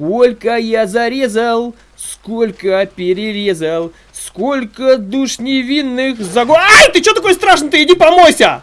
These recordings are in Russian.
Сколько я зарезал, сколько перерезал, сколько душ невинных заго... Ай, ты что такой страшный? Ты иди помойся!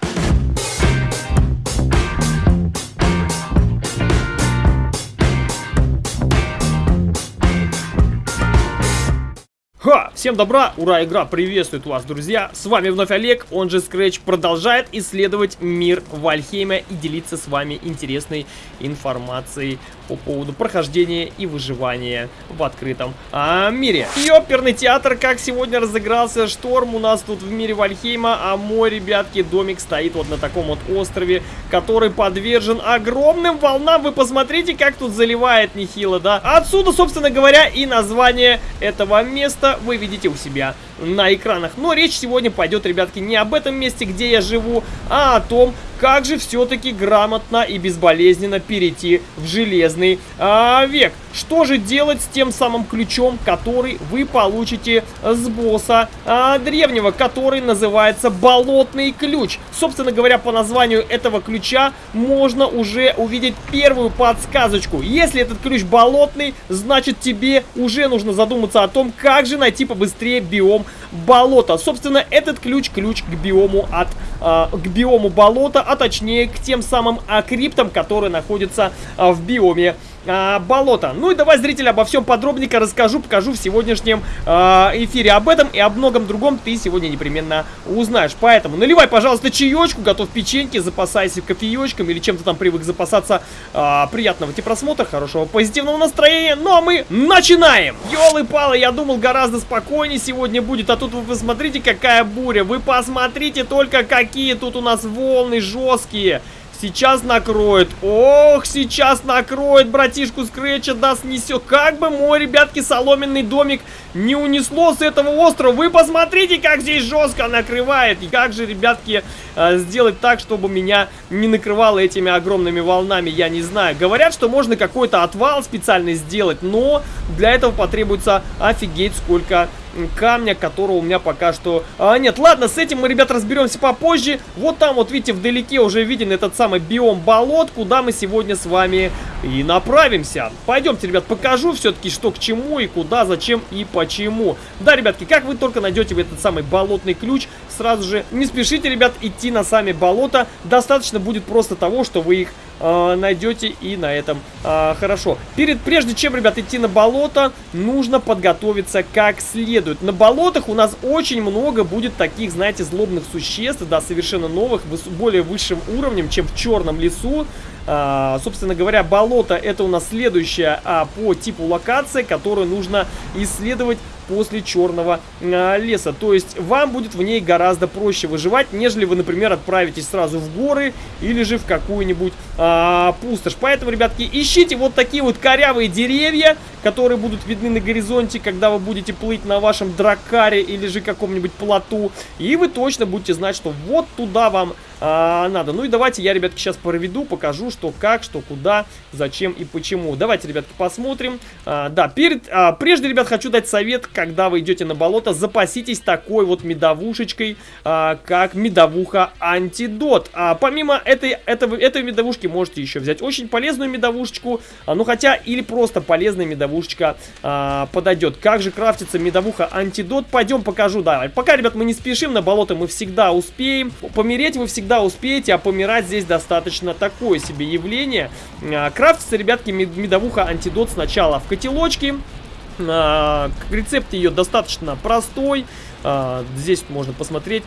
Ха! Всем добра, ура, игра приветствует вас, друзья! С вами вновь Олег, он же Scratch, продолжает исследовать мир Вальхейма и делиться с вами интересной информацией по поводу прохождения и выживания в открытом а, мире. И оперный театр, как сегодня разыгрался шторм у нас тут в мире Вальхейма, а мой, ребятки, домик стоит вот на таком вот острове, который подвержен огромным волнам. Вы посмотрите, как тут заливает нехило, да? Отсюда, собственно говоря, и название этого места вы видите у себя на экранах. Но речь сегодня пойдет, ребятки, не об этом месте, где я живу, а о том, как же все-таки грамотно и безболезненно перейти в железный а, век. Что же делать с тем самым ключом, который вы получите с босса а, древнего, который называется болотный ключ. Собственно говоря, по названию этого ключа можно уже увидеть первую подсказочку. Если этот ключ болотный, значит тебе уже нужно задуматься о том, как же найти побыстрее биом болота. Собственно, этот ключ, ключ к биому от, а, к биому болота, а точнее к тем самым акриптам, которые находятся а, в биоме а, болота. Ну и давай, зритель, обо всем подробненько расскажу, покажу в сегодняшнем а, эфире. Об этом и об многом другом ты сегодня непременно узнаешь. Поэтому наливай, пожалуйста, чаечку, готов печеньки, запасайся кофеечком или чем-то там привык запасаться. А, приятного тебе просмотра, хорошего позитивного настроения. Ну а мы начинаем! Ёлы-палы, я думал гораздо спокойнее сегодня будет, а тут вы посмотрите, какая буря. Вы посмотрите только, какие тут у нас волны жесткие. Сейчас накроет. Ох, сейчас накроет братишку Скретча, да снесет. Как бы мой, ребятки, соломенный домик не унесло с этого острова. Вы посмотрите, как здесь жестко накрывает. И как же, ребятки, э, сделать так, чтобы меня не накрывало этими огромными волнами, я не знаю. Говорят, что можно какой-то отвал специально сделать, но для этого потребуется офигеть сколько камня, которого у меня пока что а, нет. Ладно, с этим мы, ребят, разберемся попозже. Вот там, вот видите, вдалеке уже виден этот самый биом болот, куда мы сегодня с вами и направимся. Пойдемте, ребят, покажу все-таки, что к чему и куда, зачем и почему. Да, ребятки, как вы только найдете этот самый болотный ключ, сразу же не спешите, ребят, идти на сами болота. Достаточно будет просто того, что вы их э, найдете и на этом э, хорошо. Перед, прежде чем, ребят, идти на болото, нужно подготовиться как следует. На болотах у нас очень много будет таких, знаете, злобных существ, да, совершенно новых, более высшим уровнем, чем в черном лесу. А, собственно говоря, болото это у нас следующая а, по типу локация, которую нужно исследовать после черного а, леса. То есть вам будет в ней гораздо проще выживать, нежели вы, например, отправитесь сразу в горы или же в какую-нибудь а, пустошь. Поэтому, ребятки, ищите вот такие вот корявые деревья, которые будут видны на горизонте, когда вы будете плыть на вашем дракаре или же каком-нибудь плоту. И вы точно будете знать, что вот туда вам а, надо. Ну и давайте я, ребятки, сейчас проведу, покажу, что как, что куда, зачем и почему. Давайте, ребятки, посмотрим. А, да, перед, а, прежде, ребят, хочу дать совет, когда вы идете на болото, запаситесь такой вот медовушечкой, а, как медовуха антидот. А, помимо этой, этого, этой медовушки можете еще взять очень полезную медовушечку, а, ну хотя или просто полезная медовушечка а, подойдет. Как же крафтится медовуха антидот? Пойдем покажу, да. Пока, ребят, мы не спешим, на болото мы всегда успеем. Помереть вы всегда успеете, а помирать здесь достаточно такое себе явление. А, крафтится, ребятки, медовуха антидот сначала в котелочке. А, рецепт ее достаточно простой. А, здесь можно посмотреть.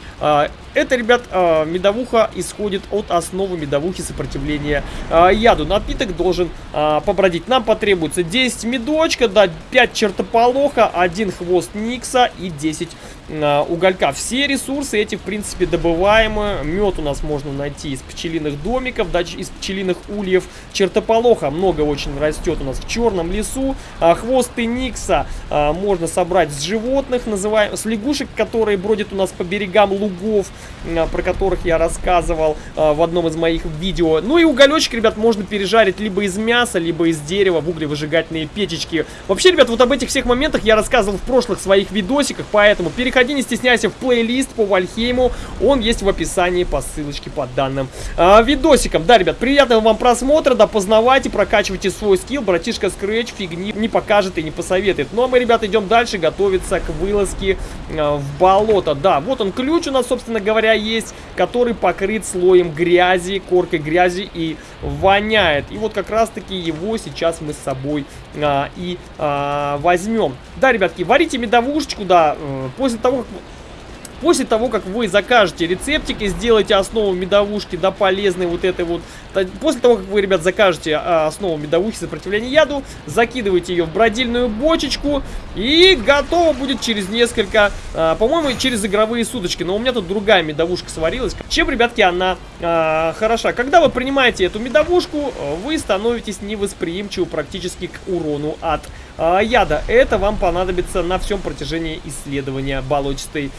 Это, ребят, медовуха исходит от основы медовухи сопротивления яду. Напиток должен побродить. Нам потребуется 10 медочка, да, 5 чертополоха, 1 хвост никса и 10 Э, уголька. Все ресурсы эти, в принципе, добываемы. Мед у нас можно найти из пчелиных домиков, да, из пчелиных ульев. Чертополоха много очень растет у нас в черном лесу. А, хвосты никса а, можно собрать с животных, называем, с лягушек медвушек, которые бродят у нас по берегам лугов, а, про которых я рассказывал а, в одном из моих видео. Ну и уголечек, ребят, можно пережарить либо из мяса, либо из дерева в углевыжигательные печечки. Вообще, ребят, вот об этих всех моментах я рассказывал в прошлых своих видосиках, поэтому переходи, не стесняйся, в плейлист по Вальхейму. Он есть в описании по ссылочке под данным а, видосиком. Да, ребят, приятного вам просмотра, да, познавайте, прокачивайте свой скилл. Братишка Scratch фигни не покажет и не посоветует. Ну а мы, ребят, идем дальше, готовиться к вылазке а, в болото. Да, вот он ключ у нас, собственно говоря, есть, который покрыт слоем грязи, коркой грязи и воняет. И вот как раз-таки его сейчас мы с собой а, и а, возьмем. Да, ребятки, варите медовушечку, да, э, после того, как После того, как вы закажете рецептик и сделаете основу медовушки, да, полезной вот этой вот... После того, как вы, ребят, закажете а, основу медовухи сопротивления яду, закидываете ее в бродильную бочечку и готово будет через несколько, а, по-моему, через игровые суточки. Но у меня тут другая медовушка сварилась. Чем, ребятки, она а, хороша? Когда вы принимаете эту медовушку, вы становитесь невосприимчивы практически к урону от яда. Это вам понадобится на всем протяжении исследования болотистой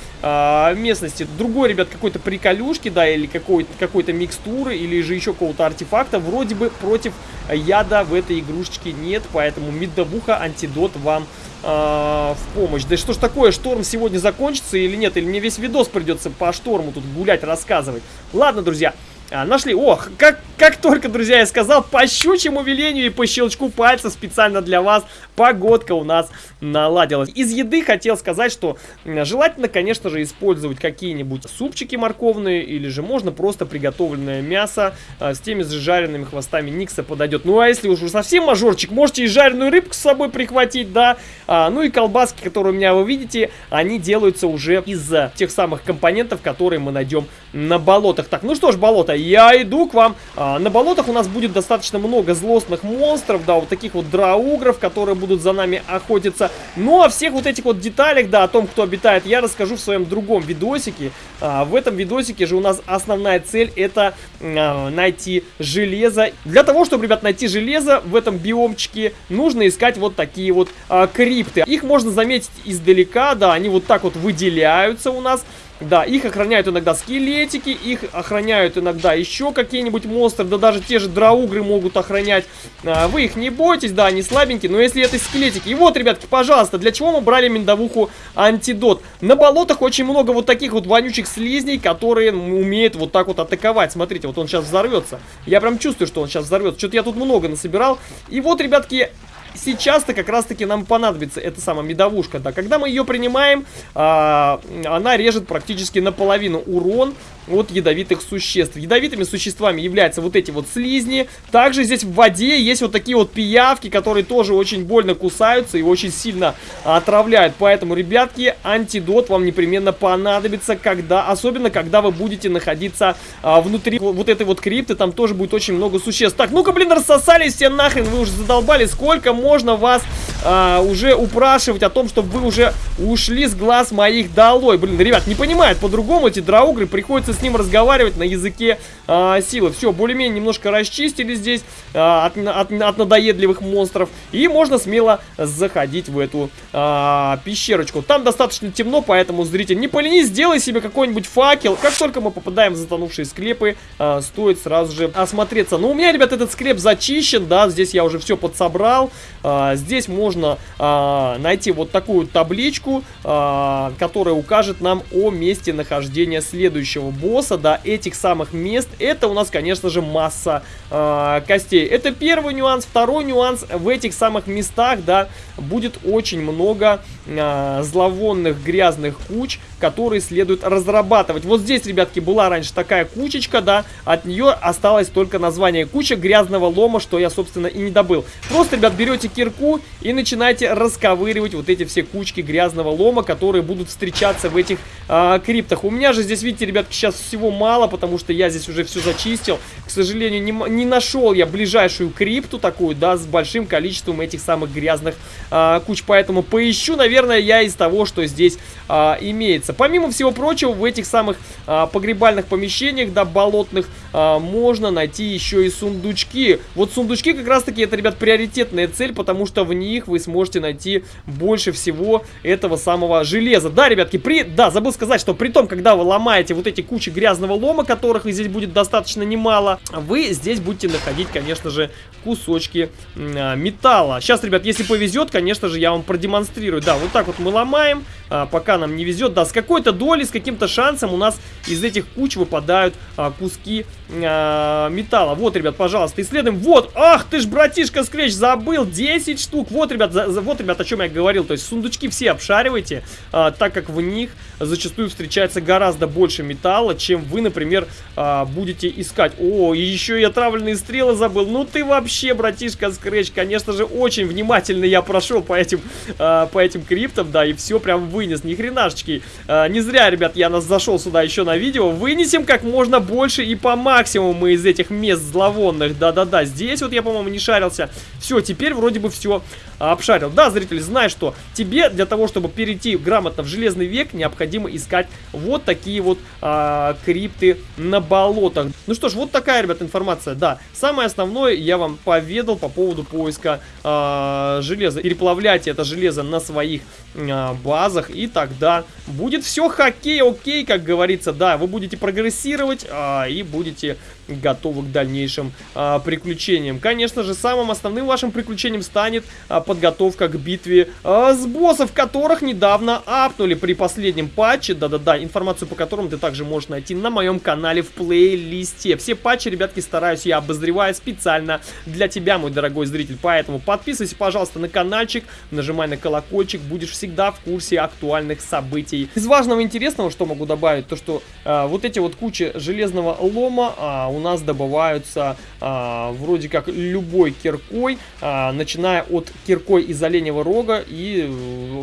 а, местности. Другой, ребят, какой-то приколюшки, да, или какой-то какой, микстуры, или же еще какого-то артефакта, вроде бы против яда в этой игрушечке нет, поэтому медовуха антидот вам а, в помощь. Да что ж такое, шторм сегодня закончится или нет? Или мне весь видос придется по шторму тут гулять, рассказывать? Ладно, друзья, а, нашли. Ох, как, как только, друзья, я сказал, по щучьему велению и по щелчку пальца специально для вас погодка у нас наладилась. Из еды хотел сказать, что желательно, конечно же, использовать какие-нибудь супчики морковные, или же можно просто приготовленное мясо а, с теми же жареными хвостами Никса подойдет. Ну, а если уж совсем мажорчик, можете и жареную рыбку с собой прихватить, да. А, ну и колбаски, которые у меня вы видите, они делаются уже из тех самых компонентов, которые мы найдем на болотах. Так, ну что ж, болото, я иду к вам. А, на болотах у нас будет достаточно много злостных монстров, да, вот таких вот драугров, которые будут за нами охотиться. Ну, а всех вот этих вот деталях, да, о том, кто обитает, я расскажу в своем другом видосике. А, в этом видосике же у нас основная цель это а, найти железо. Для того, чтобы, ребят, найти железо в этом биомчике, нужно искать вот такие вот а, крипты. Их можно заметить издалека, да, они вот так вот выделяются у нас. Да, их охраняют иногда скелетики, их охраняют иногда еще какие-нибудь монстры, да даже те же драугры могут охранять. А, вы их не бойтесь, да, они слабенькие, но если это скелетики... И вот, ребятки, пожалуйста, для чего мы брали миндовуху антидот? На болотах очень много вот таких вот вонючих слизней, которые умеют вот так вот атаковать. Смотрите, вот он сейчас взорвется. Я прям чувствую, что он сейчас взорвется. Что-то я тут много насобирал. И вот, ребятки, сейчас-то как раз-таки нам понадобится эта самая медовушка. Да, когда мы ее принимаем, а, она режет практически наполовину урон от ядовитых существ. Ядовитыми существами являются вот эти вот слизни. Также здесь в воде есть вот такие вот пиявки, которые тоже очень больно кусаются и очень сильно отравляют. Поэтому, ребятки, антидот вам непременно понадобится, когда, особенно когда вы будете находиться а, внутри вот этой вот крипты. Там тоже будет очень много существ. Так, ну-ка, блин, рассосались все нахрен, вы уже задолбали. Сколько можно вас а, уже упрашивать о том, чтобы вы уже ушли с глаз моих долой? Блин, ребят, не понимают по-другому эти драугры, приходится с ним разговаривать на языке а, силы. Все, более-менее немножко расчистили здесь а, от, от, от надоедливых монстров. И можно смело заходить в эту а, пещерочку. Там достаточно темно, поэтому, зритель, не поленись, сделай себе какой-нибудь факел. Как только мы попадаем в затонувшие склепы, а, стоит сразу же осмотреться. Но у меня, ребят, этот склеп зачищен, да, здесь я уже все подсобрал. А, здесь можно а, найти вот такую табличку, а, которая укажет нам о месте нахождения следующего босса, да, этих самых мест. Это у нас, конечно же, масса э, костей. Это первый нюанс. Второй нюанс. В этих самых местах, да, будет очень много э, зловонных грязных куч, которые следует разрабатывать. Вот здесь, ребятки, была раньше такая кучечка, да, от нее осталось только название куча грязного лома, что я, собственно, и не добыл. Просто, ребят, берете кирку и начинаете расковыривать вот эти все кучки грязного лома, которые будут встречаться в этих э, криптах. У меня же здесь, видите, ребятки, сейчас всего мало, потому что я здесь уже все зачистил. К сожалению, не, не нашел я ближайшую крипту такую, да, с большим количеством этих самых грязных а, куч. Поэтому поищу, наверное, я из того, что здесь а, имеется. Помимо всего прочего, в этих самых а, погребальных помещениях, да, болотных, а, можно найти еще и сундучки. Вот сундучки как раз-таки это, ребят, приоритетная цель, потому что в них вы сможете найти больше всего этого самого железа. Да, ребятки, при... да, забыл сказать, что при том, когда вы ломаете вот эти кучи грязного лома, которых здесь будет достаточно немало, вы здесь будете находить, конечно же, кусочки э, металла. Сейчас, ребят, если повезет, конечно же, я вам продемонстрирую. Да, вот так вот мы ломаем, а, пока нам не везет. Да, с какой-то долей, с каким-то шансом у нас из этих куч выпадают а, куски а, металла. Вот, ребят, пожалуйста, исследуем. Вот, ах ты ж, братишка Скретч, забыл, 10 штук. Вот, ребят, за, вот, ребят, о чем я говорил. То есть сундучки все обшаривайте, а, так как в них зачастую встречается гораздо больше металла, чем вы, например, а, будете искать. О, и еще и отравленные стрелы забыл. Ну ты вообще, братишка Скретч, конечно же, очень внимательно я прошел по этим, а, по этим криптам, да, и все прям вынес. Ни хренашечки. А, не зря, ребят, я нас зашел сюда еще на видео. Вынесем как можно больше и по максимуму мы из этих мест зловонных. Да-да-да, здесь вот я, по-моему, не шарился. Все, теперь вроде бы все обшарил. Да, зритель, знай, что тебе для того, чтобы перейти грамотно в Железный век, необходимо искать вот такие вот а, крипты на болотах. Ну что ж, вот такая, ребят, информация. Да, самое основное я вам поведал по поводу поиска а, железа. Переплавляйте это железо на своих а, базах, и тогда будет все хоккей, окей, как говорится. Да, вы будете прогрессировать а, и будете готовы к дальнейшим а, приключениям. Конечно же, самым основным вашим приключением станет а, подготовка к битве а, с боссов, которых недавно апнули при последнем патче. Да-да-да, информацию по которым ты также можешь найти на моем канале в плейлисте. Все патчи, ребятки, стараюсь я обозреваю специально для тебя, мой дорогой зритель. Поэтому подписывайся, пожалуйста, на каналчик, нажимай на колокольчик, будешь всегда в курсе актуальных событий. Из важного интересного, что могу добавить, то что а, вот эти вот кучи железного лома а, у нас добываются а, вроде как любой киркой, а, начиная от киркой из оленевого рога и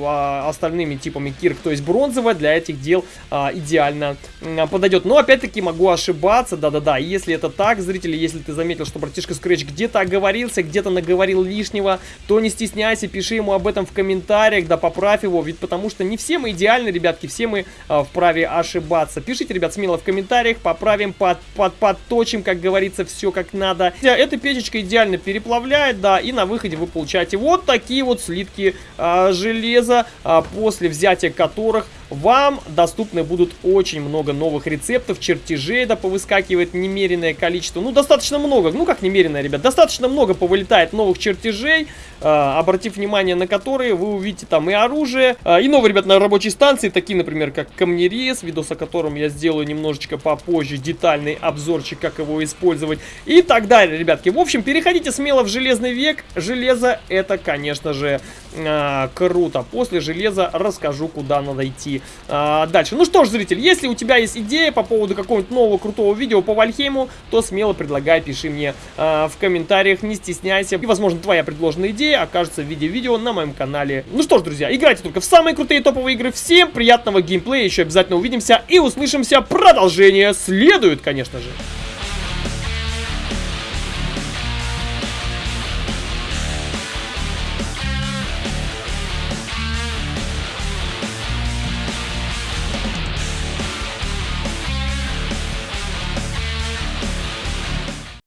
а, остальными типами кирк, то есть бронзовая для этих дел а, идеально а, подойдет. Но опять-таки могу ошибаться, да-да-да, если это так, зрители, если ты заметил, что братишка Scratch где-то оговорился, где-то наговорил лишнего, то не стесняйся, пиши ему об этом в комментариях, да поправь его, ведь потому что не все мы идеальны, ребятки, все мы а, вправе ошибаться. Пишите, ребят, смело в комментариях, поправим, под, под, подточим, как говорится, все как надо. Эта печечка идеально переплавляет, да, и на выходе вы получаете вот такие вот слитки а, железа, а, после взятия которых вам доступны будут очень много новых рецептов, чертежей, да, повыскакивает немеренное количество, ну, достаточно много, ну, как немеренное, ребят, достаточно много повылетает новых чертежей, э, обратив внимание на которые вы увидите там и оружие, э, и новые, ребят, на рабочей станции, такие, например, как камнерез, видос о котором я сделаю немножечко попозже, детальный обзорчик, как его использовать, и так далее, ребятки. В общем, переходите смело в Железный век, железо это, конечно же, э, круто. После железа расскажу, куда надо идти а, дальше. Ну что ж, зритель, если у тебя есть идея по поводу какого-нибудь нового крутого видео по Вальхейму, то смело предлагай, пиши мне а, в комментариях, не стесняйся. И, возможно, твоя предложенная идея окажется в виде видео на моем канале. Ну что ж, друзья, играйте только в самые крутые топовые игры. Всем приятного геймплея, еще обязательно увидимся и услышимся. Продолжение следует, конечно же.